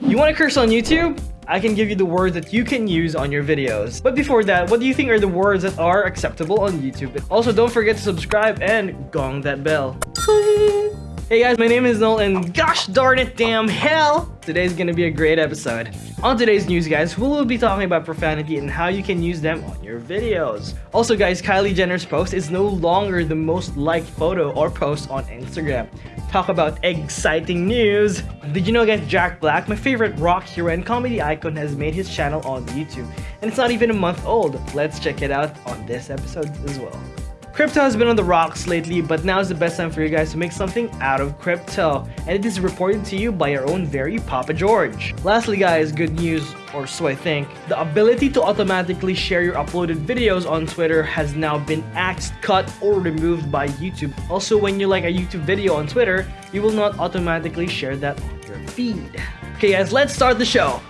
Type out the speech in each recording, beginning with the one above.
You want to curse on YouTube? I can give you the words that you can use on your videos. But before that, what do you think are the words that are acceptable on YouTube? Also, don't forget to subscribe and gong that bell. Hey guys, my name is Noel and gosh darn it, damn hell! Today's gonna be a great episode. On today's news guys, we will be talking about profanity and how you can use them on your videos. Also guys, Kylie Jenner's post is no longer the most liked photo or post on Instagram. Talk about exciting news! Did you know guys, Jack Black, my favorite rock hero and comedy icon has made his channel on YouTube. And it's not even a month old. Let's check it out on this episode as well. Crypto has been on the rocks lately, but now is the best time for you guys to make something out of crypto. And it is reported to you by your own very Papa George. Lastly guys, good news, or so I think. The ability to automatically share your uploaded videos on Twitter has now been axed, cut, or removed by YouTube. Also, when you like a YouTube video on Twitter, you will not automatically share that on your feed. Okay guys, let's start the show.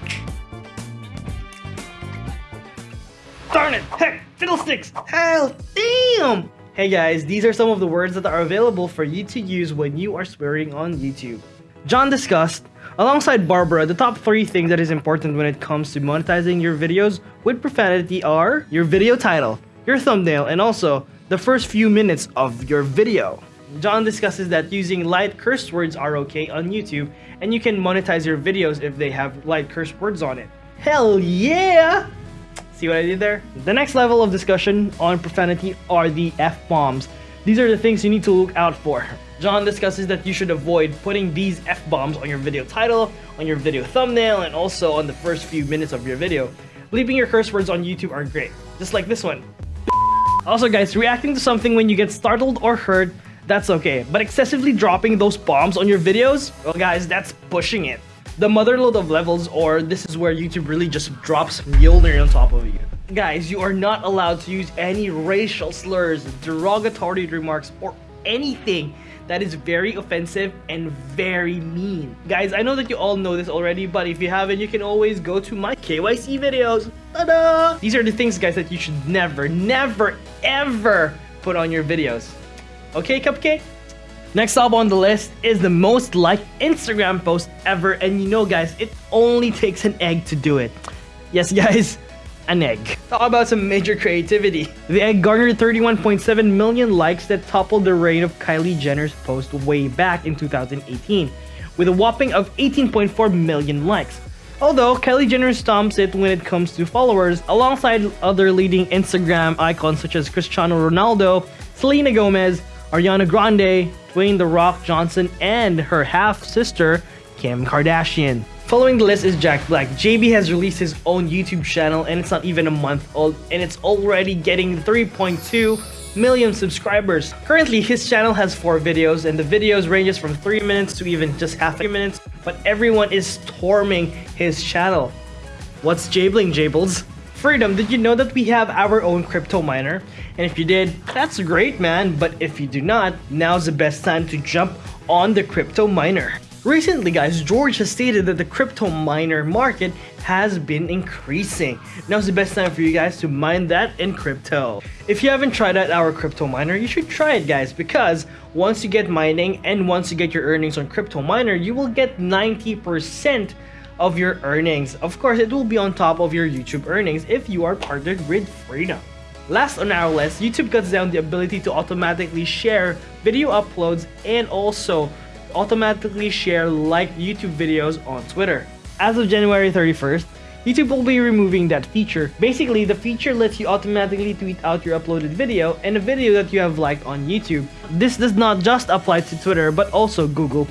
Darn it! Heck! Fiddlesticks! Hell! Damn! Hey guys, these are some of the words that are available for you to use when you are swearing on YouTube. John discussed, alongside Barbara, the top 3 things that is important when it comes to monetizing your videos with profanity are your video title, your thumbnail, and also the first few minutes of your video. John discusses that using light curse words are okay on YouTube and you can monetize your videos if they have light curse words on it. Hell yeah! See what I did there? The next level of discussion on profanity are the F-bombs. These are the things you need to look out for. John discusses that you should avoid putting these F-bombs on your video title, on your video thumbnail, and also on the first few minutes of your video. Leaving your curse words on YouTube aren't great, just like this one. Also guys, reacting to something when you get startled or hurt, that's okay. But excessively dropping those bombs on your videos, well guys, that's pushing it the motherload of levels or this is where YouTube really just drops Mjolnir on top of you. Guys, you are not allowed to use any racial slurs, derogatory remarks, or anything that is very offensive and very mean. Guys, I know that you all know this already, but if you haven't, you can always go to my KYC videos. Ta-da! These are the things, guys, that you should never, never, ever put on your videos. Okay, Cupcake? Next up on the list is the most liked Instagram post ever and you know guys, it only takes an egg to do it. Yes guys, an egg. Talk about some major creativity. The egg garnered 31.7 million likes that toppled the reign of Kylie Jenner's post way back in 2018 with a whopping of 18.4 million likes. Although Kylie Jenner stomps it when it comes to followers alongside other leading Instagram icons such as Cristiano Ronaldo, Selena Gomez, Ariana Grande, Dwayne The Rock Johnson, and her half-sister, Kim Kardashian. Following the list is Jack Black. JB has released his own YouTube channel and it's not even a month old and it's already getting 3.2 million subscribers. Currently, his channel has 4 videos and the videos ranges from 3 minutes to even just half a minutes, but everyone is storming his channel. What's Jabling Jables? Freedom, did you know that we have our own crypto miner? And if you did, that's great man, but if you do not, now's the best time to jump on the crypto miner. Recently guys, George has stated that the crypto miner market has been increasing. Now's the best time for you guys to mine that in crypto. If you haven't tried out our crypto miner, you should try it guys because once you get mining and once you get your earnings on crypto miner, you will get 90% of your earnings. Of course, it will be on top of your YouTube earnings if you are partnered with Freedom. Last on our list, YouTube cuts down the ability to automatically share video uploads and also automatically share liked YouTube videos on Twitter. As of January 31st, YouTube will be removing that feature. Basically, the feature lets you automatically tweet out your uploaded video and a video that you have liked on YouTube. This does not just apply to Twitter, but also Google+.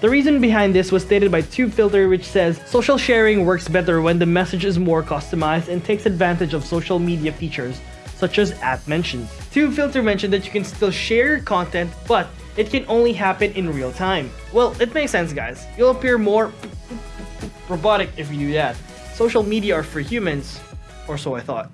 The reason behind this was stated by TubeFilter which says, Social sharing works better when the message is more customized and takes advantage of social media features, such as app mentions. TubeFilter mentioned that you can still share your content, but it can only happen in real time. Well, it makes sense guys. You'll appear more robotic if you do that. Social media are for humans, or so I thought.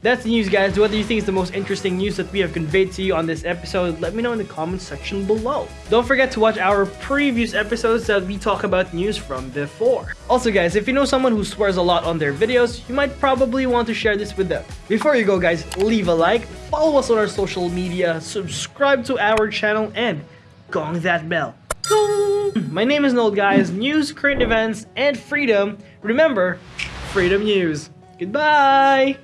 That's the news guys. What do you think is the most interesting news that we have conveyed to you on this episode? Let me know in the comments section below. Don't forget to watch our previous episodes that we talk about news from before. Also guys, if you know someone who swears a lot on their videos, you might probably want to share this with them. Before you go guys, leave a like, follow us on our social media, subscribe to our channel, and gong that bell. My name is Noel, guys. News, current events, and freedom. Remember, freedom news. Goodbye!